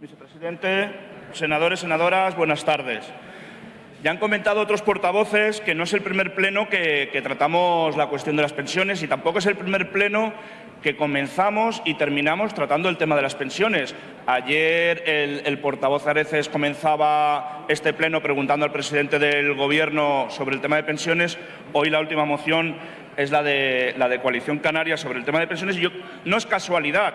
Vicepresidente, senadores, senadoras, buenas tardes. Ya han comentado otros portavoces que no es el primer pleno que, tratamos la cuestión de las pensiones y tampoco es el primer pleno que comenzamos y terminamos tratando el tema de las pensiones. Ayer el, el, portavoz Areces comenzaba este pleno preguntando al presidente del Gobierno sobre el tema de pensiones. Hoy la última moción es la de, la de Coalición Canaria sobre el tema de pensiones y yo, no es casualidad.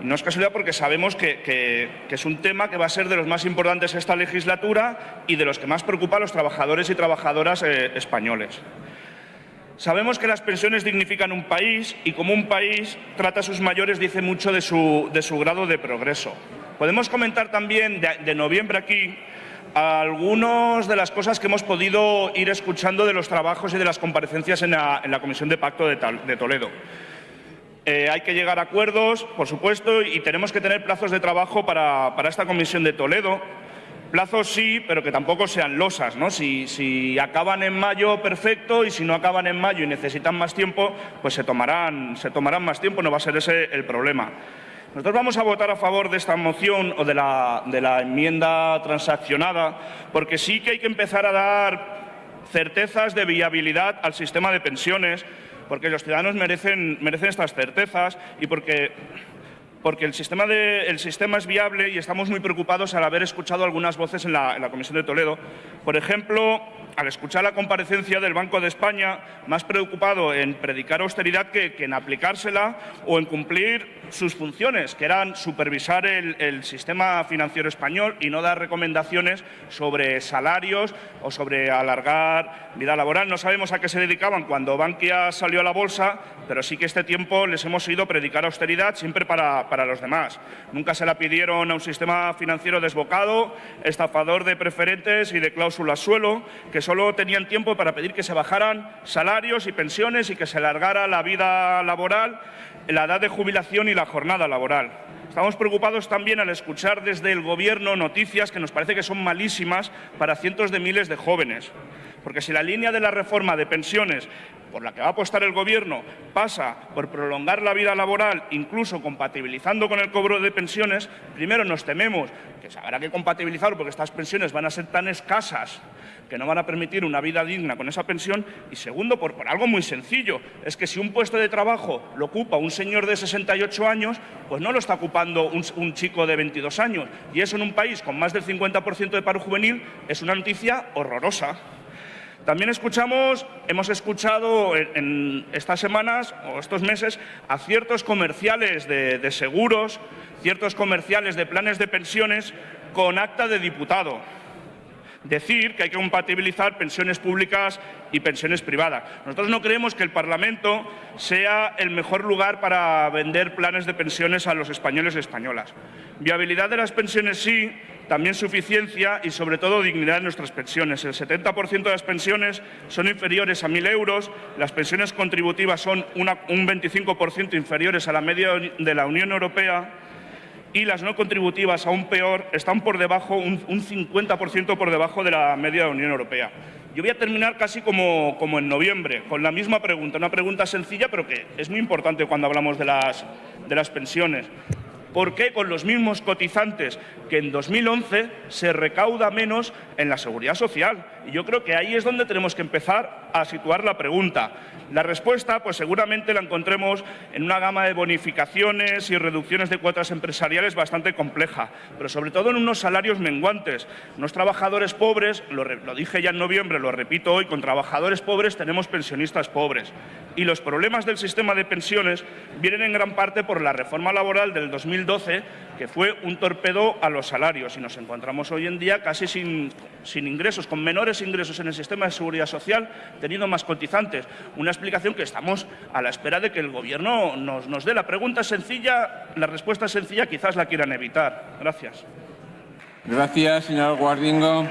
No es casualidad porque sabemos que, es un tema que va a ser de los más importantes esta legislatura y de los que más preocupa a los trabajadores y trabajadoras eh, españoles. Sabemos que las pensiones dignifican un país y como un país trata a sus mayores dice mucho de su, de su grado de progreso. Podemos comentar también de noviembre aquí algunas de las cosas que hemos podido ir escuchando de los trabajos y de las comparecencias en la, Comisión de Pacto de, Toledo. Eh, hay que llegar a acuerdos, por supuesto, y tenemos que tener plazos de trabajo para, esta Comisión de Toledo. Plazos sí, pero que tampoco sean losas. ¿no? Si, acaban en mayo, perfecto, y si no acaban en mayo y necesitan más tiempo, pues se tomarán, se tomarán más tiempo, no va a ser ese el problema. Nosotros vamos a votar a favor de esta moción o de la, enmienda transaccionada porque sí que hay que empezar a dar certezas de viabilidad al sistema de pensiones, porque los ciudadanos merecen, estas certezas y porque porque el sistema, es viable y estamos muy preocupados al haber escuchado algunas voces en la Comisión de Toledo. Por ejemplo, al escuchar la comparecencia del Banco de España, más preocupado en predicar austeridad que, en aplicársela o en cumplir sus funciones, que eran supervisar el, sistema financiero español y no dar recomendaciones sobre salarios o sobre alargar vida laboral. No sabemos a qué se dedicaban cuando Bankia salió a la bolsa, pero sí que este tiempo les hemos oído predicar austeridad siempre para, para los demás. Nunca se la pidieron a un sistema financiero desbocado, estafador de preferentes y de cláusulas suelo, que solo tenían tiempo para pedir que se bajaran salarios y pensiones y que se alargara la vida laboral, la edad de jubilación y la jornada laboral. Estamos preocupados también al escuchar desde el Gobierno noticias que nos parece que son malísimas para cientos de miles de jóvenes. Porque si la línea de la reforma de pensiones por la que va a apostar el Gobierno pasa por prolongar la vida laboral, incluso compatibilizando con el cobro de pensiones, primero nos tememos que se habrá que compatibilizarlo porque estas pensiones van a ser tan escasas que no van a permitir una vida digna con esa pensión y segundo, por, algo muy sencillo, es que si un puesto de trabajo lo ocupa un señor de 68 años, pues no lo está ocupando un, chico de 22 años y eso en un país con más del 50% de paro juvenil es una noticia horrorosa. También escuchamos, hemos escuchado en, estas semanas o estos meses a ciertos comerciales de seguros, ciertos comerciales de planes de pensiones con acta de diputado decir que hay que compatibilizar pensiones públicas y pensiones privadas. Nosotros no creemos que el Parlamento sea el mejor lugar para vender planes de pensiones a los españoles y españolas. Viabilidad de las pensiones sí, también suficiencia y sobre todo dignidad de nuestras pensiones. El 70% de las pensiones son inferiores a 1.000 euros, las pensiones contributivas son un 25% inferiores a la media de la Unión Europea y las no contributivas, aún peor, están por debajo, un, 50% por debajo de la media de la Unión Europea. Yo voy a terminar casi como, como, en noviembre, con la misma pregunta, una pregunta sencilla, pero que es muy importante cuando hablamos de las, de las pensiones. ¿Por qué con los mismos cotizantes que en 2011 se recauda menos en la seguridad social? Y yo creo que ahí es donde tenemos que empezar a situar la pregunta. La respuesta, pues seguramente la encontremos en una gama de bonificaciones y reducciones de cuotas empresariales bastante compleja, pero sobre todo en unos salarios menguantes. Unos trabajadores pobres, lo, lo dije ya en noviembre, lo repito hoy, con trabajadores pobres tenemos pensionistas pobres. Y los problemas del sistema de pensiones vienen en gran parte por la reforma laboral del 2012, que fue un torpedo a los salarios. Y nos encontramos hoy en día casi sin, ingresos, con menores ingresos en el sistema de seguridad social, teniendo más cotizantes. Una explicación que estamos a la espera de que el Gobierno nos, nos dé. La pregunta sencilla, la respuesta es sencilla, quizás la quieran evitar. Gracias. Gracias, señor Guardingo.